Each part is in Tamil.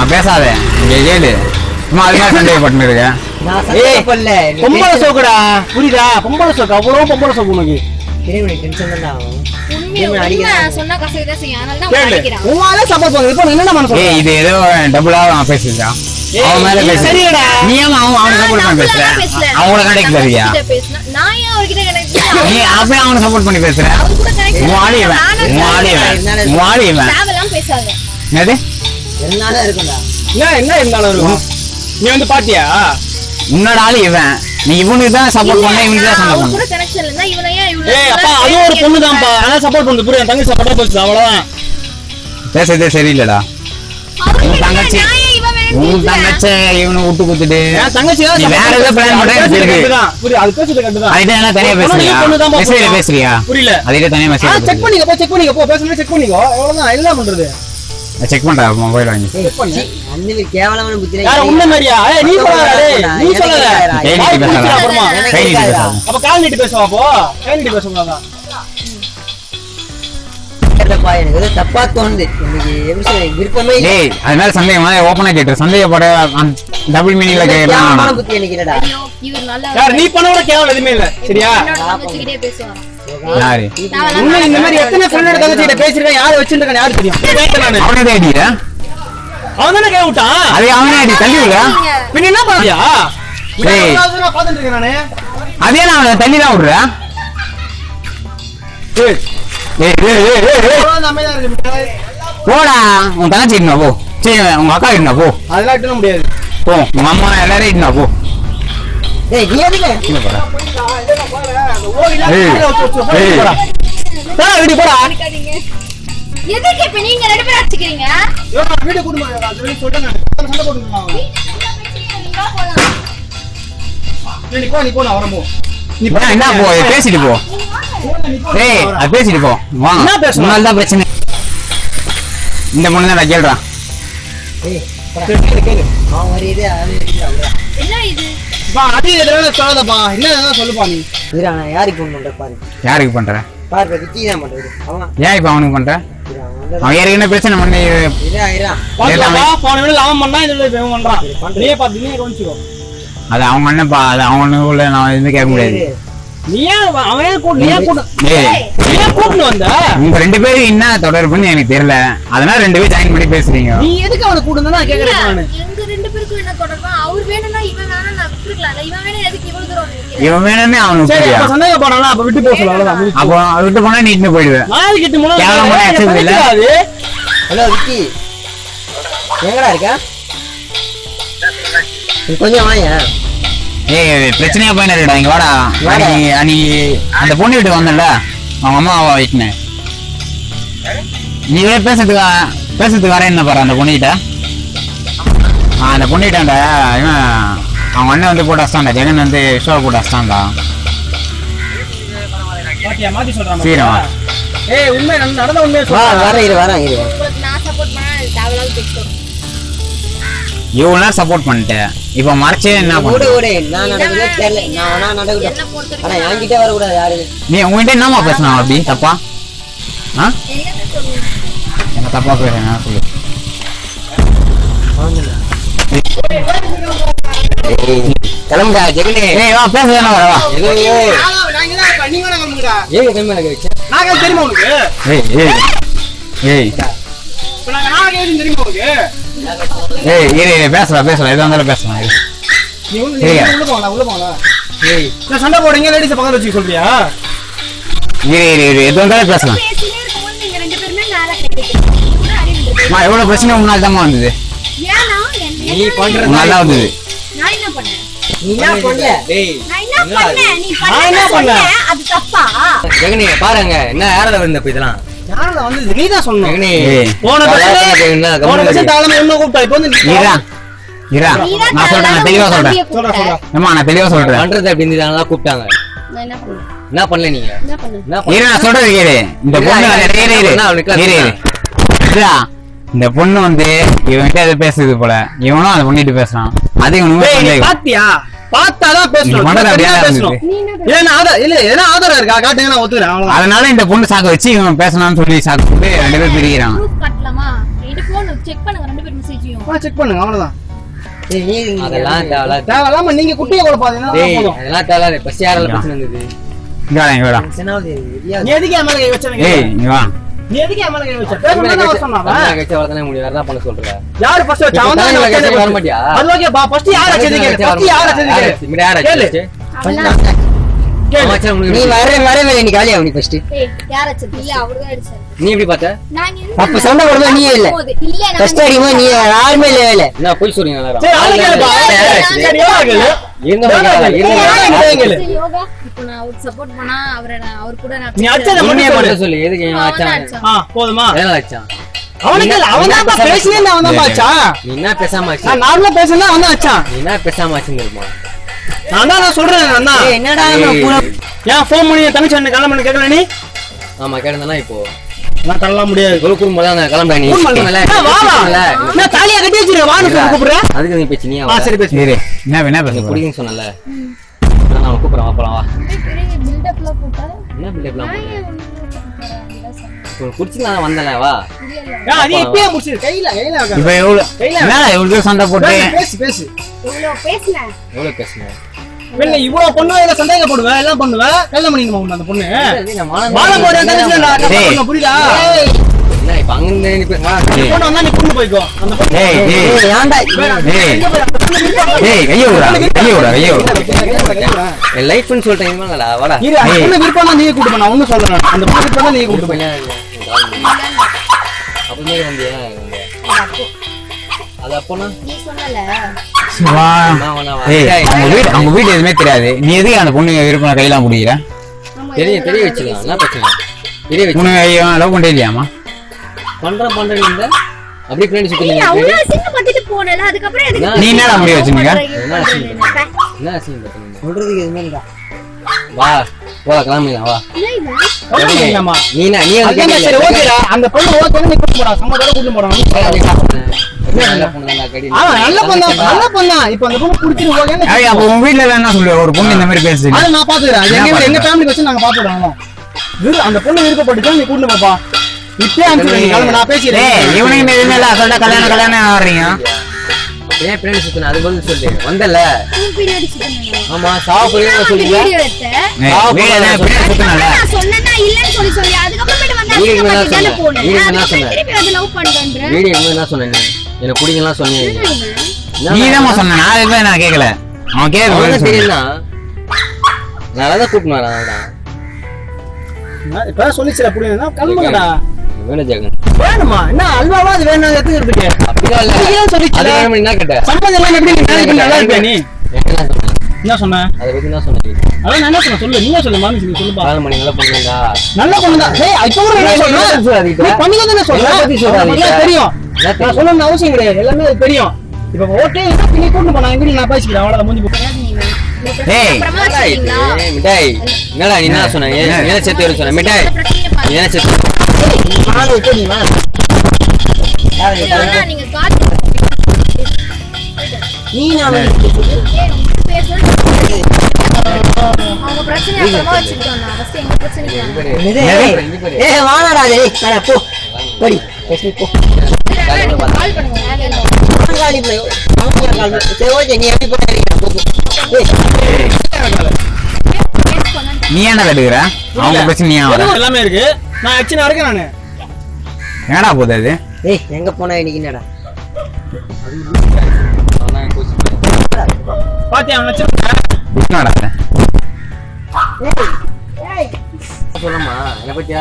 ஏய் பேசாத. இங்க கேளு. சும்மா அது மாதிரி சந்தேக பட்டு இருக்க? நான் சந்தேகம் பண்ணல நீ பொம்பளை சோக்குடா. புரியுதா? பொம்பளை சோக்கு. அவ்வளவு பொம்பளை சோக்கு உனக்கு. பண்ண ஏய் இது ஏதோ டபுளா ஏய், அவன் மேல இது பேசு சரியாடா. நீ அவன் அவனை சப்போர்ட் பண்ணி பேசுற? அவங்கள கனெக்ட் நீ அப்படியே அவனை சப்போர்ட் பண்ணி பேசுற. இவன். தேவலாம் பேசாத. என்னது? இருந்தாலும் இருக்கும்டா? என்ன என்ன இருந்தாலும் இருக்கும் நீ வந்து பாத்தியா? உன்னோட ஆளு இவன்? நீ இவனுக்கு தான் சப்போர்ட் பண்ண இவனுக்கு தான் சப்போர்ட் அவர் பண்ண கூட கனெக்ஷன் இருந்தா இவனை ஏன் இவ்வளவு ஏய் அப்பா அது ஒரு பொண்ணு தான்ப்பா ஆனா சப்போர்ட் பண்ணுது புரியுது என் தங்கச்சி சப்போர்ட்டா பேசுது அவ்வளவுதான். பேசுறதே சரியில்லடா. உன் தங்கச்சி உன் தங்கச்சி இவனை விட்டு குத்துட்டு என் தங்கச்சி வேற ஏதோ plan பண்ற எனக்கு தெரியுது. புரியுது அது பேசுறது அதுகிட்ட என்ன தனியா பேசுறியா? மெசேஜ்ல. பேசுறியா? புரியல. அதுகிட்ட தனியா மெசேஜ் செக் பண்ணிக்க போ செக் பண்ணிக்க. போ பேசணும் செக் பண்ணிக்கோ. அவ்வளவுதான் என்ன பண்றது? செக் பண்றா மொபைல் வாங்கி. கேவலமான யார உன்ன மாதிரியா? ஏய் நீ சொல்லாத டேய் நீ எனக்கு சொல்லாத கேக்குறா. கை வாய் நீட்டி பிடிச்சிரு பேசாத அப்புறமா எனக்கு கை நீட்டி கேக்குறா. பேசாத அப்ப கால் நீட்டி பேசுவா அப்போ? கை நீட்டி பேசக்கூடாதான் தெரியலப்பா, எனக்கு ஏதோ தப்பா தோணுது. எனக்கு விருப்பமே. டேய் அது மேல சந்தேகமா ஓப்பனா கேட்டு சந்தேகப்பட டபுள் மீனிங்ல கேட்கலாம் புத்தி எனக்கு நீ பண்ண கூட கேவலம் எதுவுமே இல்ல. சரியா? யாரு? உண்மை இந்த மாதிரி எத்தனை ஃப்ரெண்டோட தங்கச்சிட்ட பேசிருக்கேன். யாரு வச்சிருக்கேன் யாரு தெரியும்? நானு அவனே ஐடியா அவன் தானே கே விட்டான்? அது அவனே ஐடி தள்ளி விடுறா பின்ன என்ன பண்ணியா டேய். பாத்துட்டு இருக்கேன் நானு. அதே நான் அவனை தள்ளி தான் விடுறா ஏய். ஏய் ஏய். போடா. உன் தங்கச்சி இட்டுனா போ. சரி உங்க அக்கா இட்டுனா போ. அதெல்லாம் விட்டுற முடியாது. போ. உங்க அம்மா எல்லாரும் இட்டுனா போ. எதுக்கு? இப்ப நீங்க ரெண்டு பேரும் அடிச்சுக்கிறீங்க. சண்டை நீ போ, நீ போ. நீ போடா, என்ன போ பேசிட்டு போ ஏய். அது பேசிட்டு போ வா என்ன பேசணும்? உன்னால தான் பிரச்சனை இந்த பொண்ணு தான் கேள்றா டேய், போடா. சரி, கேளு, கேளு. அவன் ஒரு இது, அவன் ஒரு இது, அவ்வளவுதான். என்ன இது பா, அது எதுனால சொல்லாதப்பா. என்ன சொல்லுப்பா நீ. நான் யாருக்கு பண்றேன் பாரு. யாருக்கு பண்ற பாரு, இப்ப விக்கி தான் பண்றது. அவன், ஏன் இப்ப அவனுக்கு பண்ற அவன் ஏற்கனவே பிரச்சனை பண்ணி இருடா, இருடா. பாத்துக்கப்பா, போன வீடியோல அவன் பண்ணான், இந்த வீடியோல இவன் பண்றான். நீயே பார்த்து, நீயே கவனிச்சுக்கோ. அது அவங்க அண்ணன்ப்பா அது நான் எதுவுமே கேட்க முடியாது? உங்க ரெண்டு பேரும் என்ன தொடர்புன்னு எனக்கு தெரியல அதனால ரெண்டு பேரும் ஜாயின் பண்ணி பேசுறீங்க நீ எதுக்கு அவனை கூட்டு நான் கேக்குறேன் ரெண்டு பேருக்கும் என்ன தொடர்பா அவர் வேணும்னா இவன் விட்டுருக்கலாம் இவன் வேணும்னு அவனுக்கு சரி, அப்ப விட்டு போக சொல்லு, அவ்வளவுதான், முடிச்சு. அப்போ அவன் விட்டு போனா நீ போயிடுவேன். நாளைக்கு எட்டு மணி நேரம் கேவலமா ஏய், அடிச்சது இல்ல? பண்ணிக்காது. ஹலோ விக்கி. எங்கடா இருக்க? நீ கொஞ்சம் வாங்க ஏய் பிரச்சனையா இருக்கடா. இங்க வாடா. அன்னைக்கு அன்னைக்கு அந்த பொண்ணு வீட்டுக்கு வந்தல அவங்க அம்மா வீட்டுனேன். நீ இவ்வளோ பேசுறதுக்கு பேசுறதுக்கு வரேன் என்ன பாரு அந்த பொண்ணுகிட்ட ஆ அந்த பொண்ணுகிட்டாண்ட இவன் அவங்க அண்ணன் வந்து போட்டு அஸ்டாண்டா ஜெகன் வந்து ஷோ போட்டு அஸ்டாண்டா பாத்தியா, மாத்தி சொல்றான் சீக்கிரம் வா. ஏய் உண்மை நடந்த நடந்த உண்மையை சொல்றேன். வரேன் இரு வரேன் இரு நான் சப்போர்ட் பண்ணா இவ்வளோ நேரம் சப்போர்ட் பண்ணிட்டேன் இப்போ மறைச்சே என்ன பண்ண ஓடு நான் நடக்குதே தெரியல நான் வேணா நடக்கட்டும் ஆனா என்கிட்ட வரக்கூடாது யாரு நீ உங்ககிட்ட என்னம்மா பேசினா அப்படி தப்பா ஆ என்ன தப்பா பேசுறேன் சொல்லு கிளம்புடா ஜெகனே ஏய் வா பேச வா. ஜெகனே நீங்க வேணா. ஏங்க கிளம்பி எனக்கு கேட்க தெரியுமா உனக்கு? ஏய் ஏய் ஏய். இப்ப நாங்க நான் கேட்க தெரியுமா உனக்கு? ஏய் இரு இரு பேசலாம் பேசலாம் எதுவும் இருந்தாலும் பேசலாம் நீ உள்ள? உள்ள ஏய். நான் சண்டை போடுங்க லேடிஸ் பக்கத்துல வச்சுக்க சொல்றியா? இரு இரு இருந்தாலும் பேசலாம் எவ்வளவு பிரச்சனை உன்னால தான் வந்தது. ஏன்னா நீ வந்தது. நான் என்ன பண்ணேன்? நீ என்ன பண்ணல டேய் நான் என்ன பண்ணேன்? நீ நான் என்ன பண்ண பண்ணேன்? சொன்னேன் அது தப்பா? ஜெகனே பாருங்க என்ன யாரால வந்த இப்ப இதெல்லாம்? யாரில் வந்தது? நீ தான் சொல்லணும் ஜெகனே ஏய். போன பிரச்சனை போன பிரச்சனை தாளமா என்ன கூப்பிட்டா? இப்போ வந்து நீ- இரா இரா நீதான் நான் சொல்றேன் நான் தெளிவா சொல்றேன். ஏம்மா நான் தெளிவா சொல்றேன். பண்றது அப்படி இருந்ததுனால கூப்பிட்டாங்க. நான் என்ன பண்ணல நீங்க? இரு நான் சொல்றது கேளு. இந்த பொண்ணு இந்த பொண்ணு வந்து இவன்கிட்ட எது பேசுது போல? இவனும் அந்த பொண்ணிட்டு பேசுறான். அது பாத்தியா? பார்த்தாதான் பேசணும். இல்ல ஏன்னா ஆதாரம் இருக்கா? காட்டுங்க நான் ஒத்துக்கிறேன்? அதனால இந்த பொண்ணு சாக்க வச்சு இவன் பேசணும்னு சொல்லி சாக்கு போட்டு ரெண்டு பேரும் பிரிக்கிறாங்க செக் பண்ணுங்க ரெண்டு பேர் மெசேஜையும் செக் பண்ணுங்க அவ்வளவுதான். டேய், நீ நீ- அதெல்லாம் தேவையில்ல தேவையில்லாம நீங்க குட்டியை குழப்பாதீங்கன்னா டேய் போதும். அதெல்லாம் யாரால பிரச்சனை இருந்தது இங்க வாடா இங்க எதுக்கு மேல கை வச்ச ஏய் இங்க வா. நீ எதுக்கு என் மேல கை வச்ச? பேசணும்னு அவன் சொன்னான் தமிழக கட்சி வளர்த்தானே முடியும். வேற என்ன பண்ண சொல்ற. யாரு ஃபர்ஸ்ட் வச்சா? அவன் தான் தமிழக வச்சது கட்சி வர மாட்டியா? அது ஓகே பா. ஃபர்ஸ்ட் யார் வச்சது கேளு. ஃபர்ஸ்ட் யார் வச்சது யார் கேளு வச்சு? இவரு யார் கேளு. வச்சு? பண்ணலாம். கேளு. அமைச்சர் நீ வரவே நீ காலியா நீ ஃபர்ஸ்ட் யார் இல்ல அடிச்சாரு. நீ எப்படி பார்த்த? அப்ப சண்டை போடும்போது நீயே இல்ல. போகுது. இல்ல நான் ஃபர்ஸ்ட் அடிக்கும்போது நீ யாருமே இல்ல என்ன போய் சொல்றீங்க சரி அவனை கேளு இப்போ நான் அவருக்கு சப்போர்ட் பண்ணா அவரை நான் அவர் கூட நான் நீ சொல்லு. எதுக்கு. ஆ போதுமா? வச்சான் அவனுக்கு இல்ல அவன் தான் பேசினே அவன் தான் பாச்சா நீ என்ன பேசாம ஆச்சு நான் நார்மலா பேசினா அவன் தான் நீ என்ன பேசாம ஆச்சுன்னு இருப்பான் நான் தான் நான் சொல்றேன் நான் தான். என்னடா ஏன் ஃபோன் பண்ணி தங்கச்சி அண்ணன் கிளம்பு கேட்கல நீ? ஆமா கேட்டதானா இப்போ. நான் தள்ளலாம் முடியாது. ஒரு குடும்பம் தான் கிளம்புற நீ. நான் தாலியா கட்டி வச்சிருக்கேன் வான்னு கூப்பிடுறேன் அதுக்கு நீ பேச்சு நீ சரி பேசு என்ன என்ன பேச சொன்னல அவன் கூப்பிடுறேன் வா போலாம் வா. பெரிய பில்டப்லாம் போட்டா? என்ன பிள்ளை நான் ஏன் ஒண்ணும் போட போறேன்? அப்படிலாம் சொன்னேன். குடிச்சு நான் வந்தல வா. இல்ல, இல்ல. ஏன் அது இப்பயே முடிச்சிரு. கையில கையில வைக்காத. இப்ப எவ்வளவு சண்டை போட்டு? பேசு, பேசு. பேசினேன் எவ்வளவு இல்ல இவ்வளவு பொண்ணு இதுல சந்தேகப்படுவேன் எல்லாம் பண்ணுவேன் கல்யாணம் பண்ணிக்கணுமா அந்த பொண்ணு? மானம் போட தங்கச்சி இப்ப அங்க. பொண்ணு வந்தா நீ பொண்ணு போய்க்கோ அந்த பொண்ணு ஏய், பொண்ணு கைய விடுறா கைய என் லைஃப்னு சொல்லிட்டேன் இனிமேலடா வாடா இரு அந்த. பொண்ணு விருப்பம் கூட்டு நான் ஒண்ணும் சொல்றேன் அந்த பொண்ணு விருப்பம் நீயே கூட்டு போய் அப்பமே வந்தியா அது அப்போனா நீ சொன்னல. ஏய் அவங்க வீடு அவங்க வீடு தெரியாது நீ எதுக்கு அந்த பொண்ணு விருப்பம் கையெல்லாம் முடிக்கிற நம்ம தெரிய தெரிய வச்சுக்கலாம் என்ன பிரச்சனை தெரிய வச்சு பொண்ணு லவ் பண்ணே இல்லையாமா பண்றேன் பண்றேன் அப்படியே பின்னாடி சுத்தி எதுக்கு நீ? என்ன சொல்றதுக்கு இல்லடா. வா போலாம் கிளம்பிடலாம் வா. இல்லம்மா. நீ வந்து சரி ஓகேடா அந்த பொண்ணு ஓகே நீ கூட்டு போடா. சம்மதோட கூட்டு போடா. நல்ல பொண்ணு நல்ல பொண்ணு இப்போ அந்த பொண்ணு குடிச்சிட்டு ஓகேன்னு ஏய் அப்ப உங்க வீட்ல எல்லாம் என்ன சொல்லுவ? ஒரு பொண்ணு இந்த மாதிரி பேசுது அதை நான் பாத்துக்கிறேன் எங்க எங்க ஃபேமிலி வச்சு நாங்க பாத்துக்கிறோம் விரு அந்த பொண்ணு விருப்பப்பட்டுச்சா நீ கூட்டு பாப்பா இப்பயே அனுப்பிச்சு கிளம்பு நான் பேசிடுறேன் இவனுக்கு எதுவுமே இல்ல சொல்ல கல்யாணம் கல்யாணம் ஆடுறீங்க ஏன் பின்னாடி சுத்தின? அது பதில் சொல்லு. வந்தல. ஆமா சாவ சொல்லுங்க வீடியோ பின்னாடி சுத்தணும்ல நான் சொன்னேன்னா இல்லைன்னு சொல்லி சொல்லி, அதுக்கப்புறமேட்டு வந்து வீடு என்ன அசிங்கப்பட்டு தானே சொன்ன? போனேன். வீடு என்ன அதுக்கப்புறம் சொன்ன? திருப்பி வந்து love பண்றேன்ற. வீடியோ என்ன சொன்ன நீ எனக்கு பிடிக்கலாம் சொன்னீங்க என்ன இவன்? நீ தான் சொன்ன. நான் எதுவுமே நான் கேட்கல. அவன் அவனுக்கு தெரியும்னா? நான் தான் கூப்பிட்டு வரேன் இப்ப சொல்லிச்சுல புரியுதுன்னா கிளம்புங்கடா. வேணும் ஜெகன் வேணுமா? என்ன அல்வாவா அது வேணும் இல்ல. அது வேணும் என்ன எப்படி நல்லா நீ? என்ன சொன்ன என்ன சொன்ன? அதை பத்தி என்ன சொன்னீங்க அதான் நான் என்ன சொன்னேன்? சொல்லு. நீங்க சொல்லு? மாமி சொல்லு கால் மணி நல்லா பண்ணுங்கடா. நல்ல பொண்ணு தான் ஏய் இப்போ கூட என்ன சொல்றேன்? சொல்லாதீங்க. நீ பண்ணிக்க தானே சொல்றேன் என்ன பத்தி சொல்லாதீங்க. எல்லாம் தெரியும். என்ன? நான் சொல்லணும்னு அவசியம் கிடையாது. எல்லாமே அது தெரியும். இப்ப ஓகே நீ கூட்டு போனா எங்க நான் பேசிக்கிறேன்? அவ்வளவு மூஞ்சி போட்டு மிட்டாய் என்னடா நீ என்ன சொன்ன? ஏன் என்ன? என்ன சேர்த்து வர சொன்ன? மிட்டாய். அந்த பிரச்சனையை பாரு. நீ என்ன சேர்த்து நானும் இப்போ நீ வா. யாரு இல்ல, நீ நான். first போ போடி போ சரி ஓகே நீ எப்படி போறீங்க நீ என்ன கட்டுக்கிற அவங்க பிரச்சனை நீ ஏன் வர எல்லாமே இருக்கு நான் ஆக்சுவலா இருக்கேன் நானு என்னடா போகுது அது ஏய் எங்க போனா இன்னைக்கு என்னடா. பாத்தியா அவன் என்னடா? சொல்லமா என்னை பத்தி?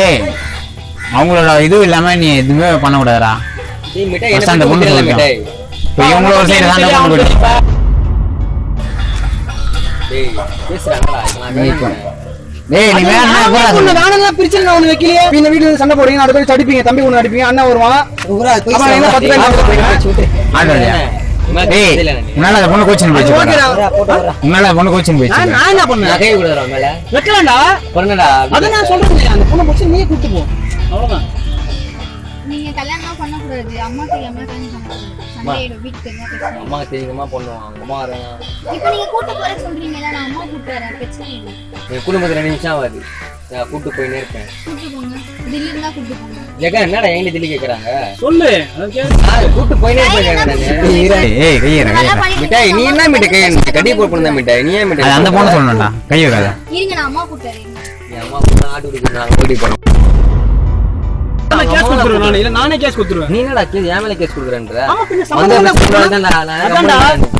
ஏய் அவங்களோட இது இல்லாம நீ எதுவுமே பண்ணக்கூடாதுடா டேய், மிட்டாய் என்னை First அந்த பொண்ணு தெரியல, சொல்லியும். மிட்டாய். இப்போ இவங்கள ஒரு சைடு பண்ண போயிட்டு டேய், சொன்னேன். டேய் நீ போடா நான் ஒண்ணு வைக்கலையே. இந்த இருந்து சண்டை போடுவீங்க நாலு பேர் அடிப்பீங்க தம்பி ஒண்ணு அடிப்பீங்க அண்ணன் வருவான். போய் அப்புறம் என்ன பத்து பேர் போய் டேய். உன்னால பொண்ணு கோச்சிங் உன்னால பொண்ணு கோச்சிங் நான் என்ன பண்ணேன்? கை கொடுக்குறேன் மேல. வைக்கலாம்டா. பொண்ணுடா அத நான் சொல்றேன் அந்த பொண்ணை பிடிச்சி நீயே கூட்டு போ. அவ்வளவுதான். நீங்க கல்யாணம் பண்ணக்கூடாது. அம்மா தெரியாம கல்யாணம் பிரச்சனை? அம்மா தெரியுமா பண்ணுவாங்க அம்மா வராங்க இப்போ நீங்க கூட்டு போற சொல்றீங்கல்ல நான் அம்மா கூட்டு வரேன் பிரச்சனை இல்லை. என் குடும்பத்துல ரெண்டு நிமிஷம் ஆகாது. நான் கூட்டு போயினே இருப்பேன். கூட்டு போங்க. போங்க. என்னடா எங்க தில்லி கேக்குறாங்க? சொல்லு. கூட்டு போயினே இருப்பேன் ஏய், கையிற மிட்டாய் நீ என்ன மிட்டாய்? கை கடி போட்டு தான் மிட்டாய். நீ ஏன் மிட்டாய் அந்த பொண்ணு சொல்லணும்டா. கை வைக்காத இருங்க நான் அம்மா கூட்டு வரேன். என் அம்மா கூட ஆட்டு குடிக்கிறாங்க ஓடி போறோம் கேஸ் கொடுத்துருவேன் நானு. இல்ல நானே கேஸ் கொடுத்துருவேன் நீ என்னடா கேஸ் என் மேல கேஸ் கொடுக்குறேன்ற ஆமா, பின்ன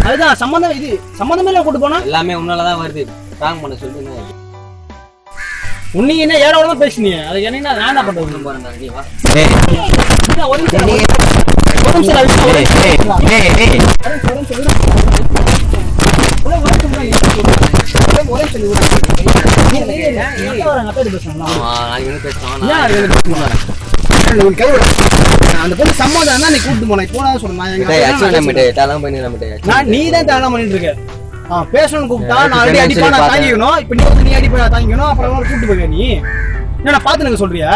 அதுதான் சம்மந்தம் இது சம்மந்தமே இல்ல கூட்டு போனா எல்லாமே உன்னாலதான் வருது ஸ்ட்ராங் பண்ண சொல்லி உன்னை என்ன ஏற விடாம பேசுனீங்க அது என்ன நான் என்ன பண்றது நீ வா ஒரு நிமிஷம் ஒரு நிமிஷம் ஒரு ஏன் பேசுறாங்க? அந்த பொண்ணு சம்மதம் தான் நீ கூட்டு போன. இப்போ நான் சொல்றேன் நான் நான் நான் நீ தான் தேவை பண்ணிட்டு இருக்க ஆ, பேசணும்னு கூப்பிட்டா நான் அடி தெரியும் அடிப்பா நான். தாங்கிக்கணும். இப்ப நீ வந்து நீ அடிப்பா நான் தாங்கிக்கணும். அப்புறம் கூட்டு போய் நீ. என்னடா பாத்து எனக்கு சொல்றியா?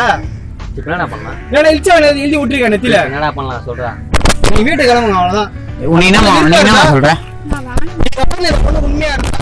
இப்ப பண்ணலாம்? என்னடா இழிச்சா எழுதி விட்டுருக்க நெத்தில என்னடா பண்ணலாம் சொல்றா. நீ வீட்டுக்கு கிளம்புங்க நான் வந்து இந்த பொண்ணு உண்மையா இருந்தா